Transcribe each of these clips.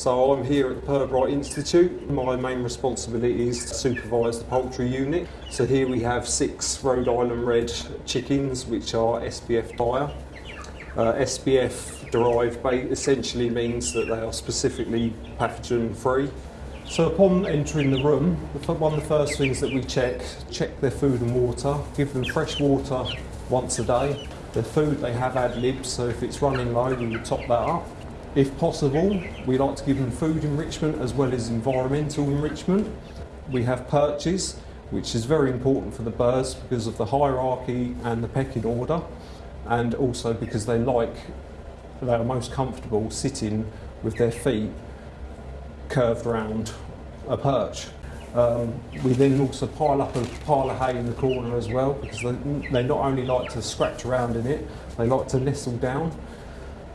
So I'm here at the Pirbright Institute. My main responsibility is to supervise the poultry unit. So here we have six Rhode Island Red chickens which are SPF dire. Uh, derived essentially means that they are specifically pathogen free. So upon entering the room, one of the first things that we check, check their food and water, give them fresh water once a day. The food they have ad lib, so if it's running low, we top that up. If possible, we like to give them food enrichment as well as environmental enrichment. We have perches, which is very important for the birds because of the hierarchy and the pecking order, and also because they like, they are most comfortable sitting with their feet curved round a perch. Um, we then also pile up a pile of hay in the corner as well because they, they not only like to scratch around in it, they like to nestle down.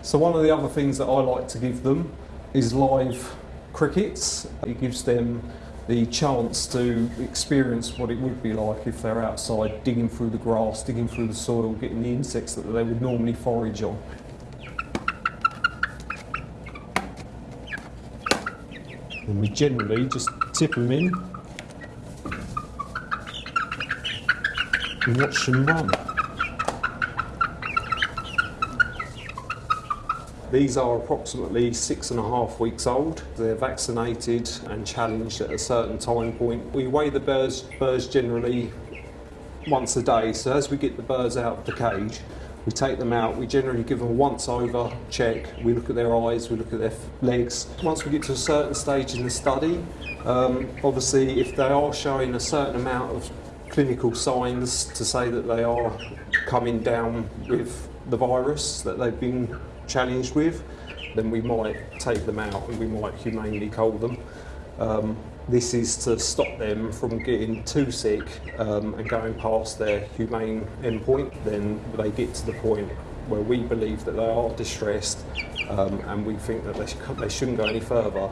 So one of the other things that I like to give them is live crickets. It gives them the chance to experience what it would be like if they're outside digging through the grass, digging through the soil, getting the insects that they would normally forage on. And we generally just tip them in and watch them run. These are approximately six and a half weeks old. They're vaccinated and challenged at a certain time point. We weigh the birds, birds generally once a day. So as we get the birds out of the cage, we take them out, we generally give them a once over check, we look at their eyes, we look at their legs. Once we get to a certain stage in the study, um, obviously if they are showing a certain amount of clinical signs to say that they are coming down with the virus that they've been challenged with, then we might take them out and we might humanely cull them. Um, this is to stop them from getting too sick um, and going past their humane endpoint. Then they get to the point where we believe that they are distressed um, and we think that they, sh they shouldn't go any further.